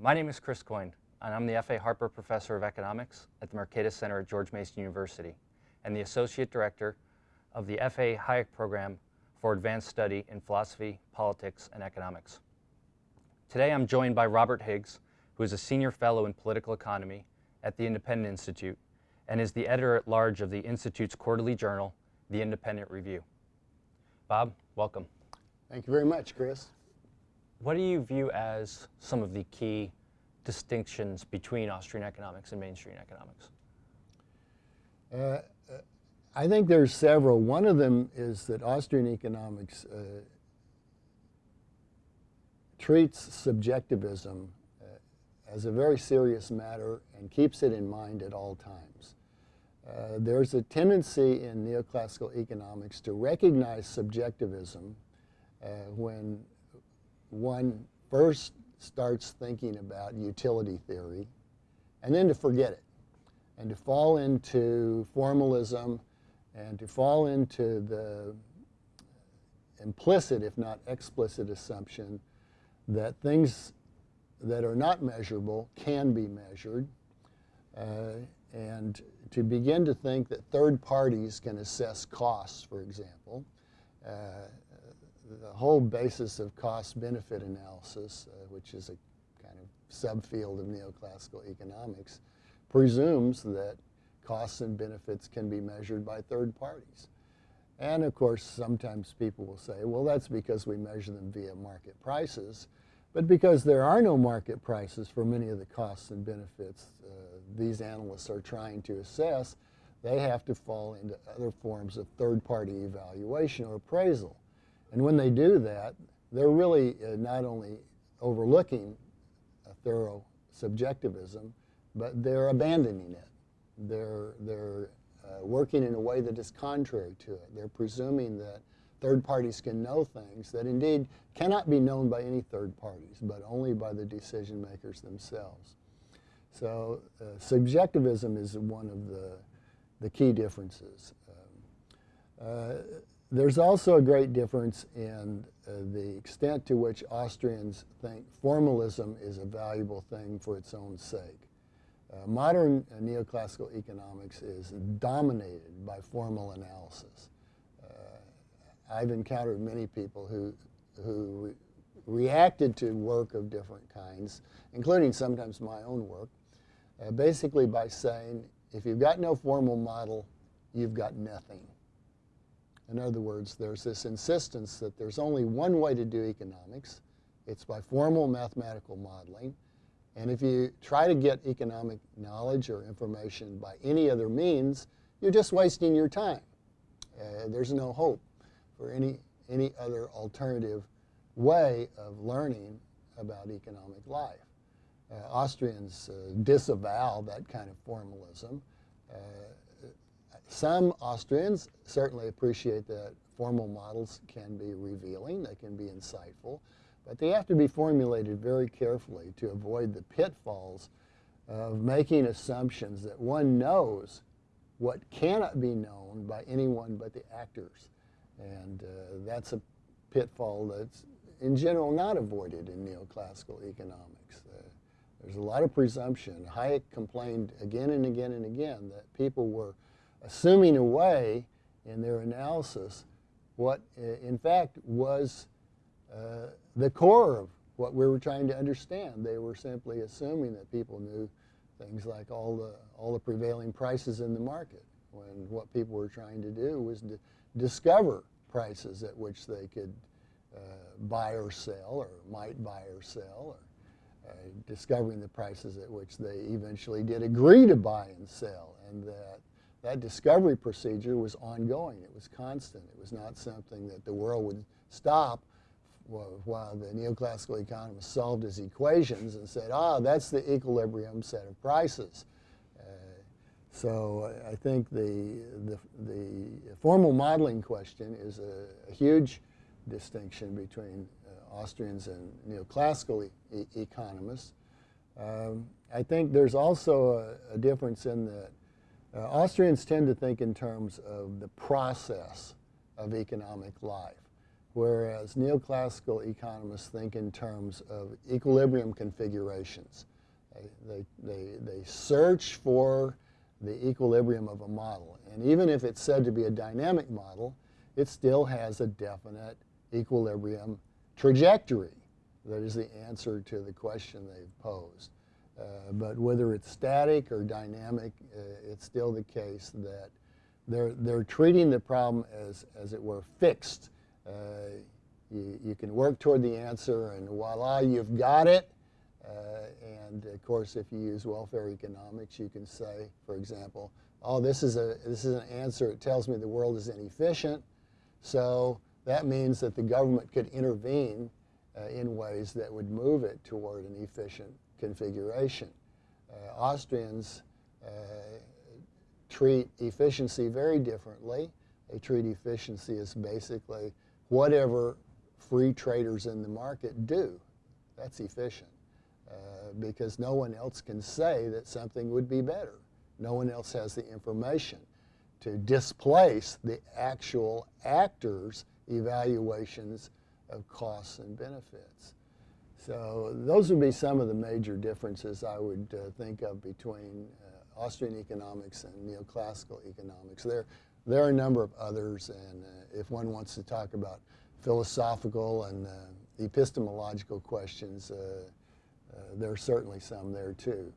My name is Chris Coyne, and I'm the F.A. Harper Professor of Economics at the Mercatus Center at George Mason University, and the Associate Director of the F.A. Hayek Program for Advanced Study in Philosophy, Politics, and Economics. Today I'm joined by Robert Higgs, who is a Senior Fellow in Political Economy at the Independent Institute and is the editor-at-large of the Institute's quarterly journal, The Independent Review. Bob, welcome. Thank you very much, Chris. What do you view as some of the key distinctions between Austrian economics and mainstream economics? Uh, I think there's several. One of them is that Austrian economics uh, treats subjectivism uh, as a very serious matter and keeps it in mind at all times. Uh, there's a tendency in neoclassical economics to recognize subjectivism uh, when one first starts thinking about utility theory and then to forget it and to fall into formalism and to fall into the implicit, if not explicit, assumption that things that are not measurable can be measured, uh, and to begin to think that third parties can assess costs, for example. Uh, the whole basis of cost-benefit analysis, uh, which is a kind of subfield of neoclassical economics, presumes that costs and benefits can be measured by third parties. And of course, sometimes people will say, well, that's because we measure them via market prices. But because there are no market prices for many of the costs and benefits uh, these analysts are trying to assess, they have to fall into other forms of third-party evaluation or appraisal. And when they do that, they're really uh, not only overlooking a thorough subjectivism, but they're abandoning it. They're, they're uh, working in a way that is contrary to it. They're presuming that third parties can know things that indeed cannot be known by any third parties, but only by the decision makers themselves. So uh, subjectivism is one of the, the key differences. Um, uh, there's also a great difference in uh, the extent to which Austrians think formalism is a valuable thing for its own sake. Uh, modern uh, neoclassical economics is dominated by formal analysis. Uh, I've encountered many people who, who re reacted to work of different kinds, including sometimes my own work, uh, basically by saying, if you've got no formal model, you've got nothing. In other words, there's this insistence that there's only one way to do economics. It's by formal mathematical modeling. And if you try to get economic knowledge or information by any other means, you're just wasting your time. Uh, there's no hope for any, any other alternative way of learning about economic life. Uh, Austrians uh, disavow that kind of formalism. Some Austrians certainly appreciate that formal models can be revealing, they can be insightful. But they have to be formulated very carefully to avoid the pitfalls of making assumptions that one knows what cannot be known by anyone but the actors. And uh, that's a pitfall that's in general not avoided in neoclassical economics. Uh, there's a lot of presumption. Hayek complained again and again and again that people were assuming away in their analysis what in fact was uh, the core of what we were trying to understand. They were simply assuming that people knew things like all the, all the prevailing prices in the market, when what people were trying to do was to discover prices at which they could uh, buy or sell, or might buy or sell, or uh, discovering the prices at which they eventually did agree to buy and sell, and that that discovery procedure was ongoing. It was constant. It was not something that the world would stop while the neoclassical economist solved his equations and said, ah, that's the equilibrium set of prices. Uh, so I think the, the, the, formal modeling question is a, a huge distinction between uh, Austrians and neoclassical e economists. Um, I think there's also a, a difference in that uh, Austrians tend to think in terms of the process of economic life whereas neoclassical economists think in terms of equilibrium configurations. They, they, they, they search for the equilibrium of a model. And even if it's said to be a dynamic model, it still has a definite equilibrium trajectory. That is the answer to the question they've posed. Uh, but whether it's static or dynamic, uh, it's still the case that they're, they're treating the problem as, as it were, fixed. Uh, you, you can work toward the answer, and voila, you've got it. Uh, and of course, if you use welfare economics, you can say, for example, oh, this is, a, this is an answer. It tells me the world is inefficient. So that means that the government could intervene uh, in ways that would move it toward an efficient configuration. Uh, Austrians uh, treat efficiency very differently. They treat efficiency as basically whatever free traders in the market do. That's efficient. Uh, because no one else can say that something would be better. No one else has the information to displace the actual actors' evaluations of costs and benefits. So those would be some of the major differences I would uh, think of between uh, Austrian economics and neoclassical economics. There, there are a number of others, and uh, if one wants to talk about philosophical and uh, epistemological questions, uh, uh, there are certainly some there too.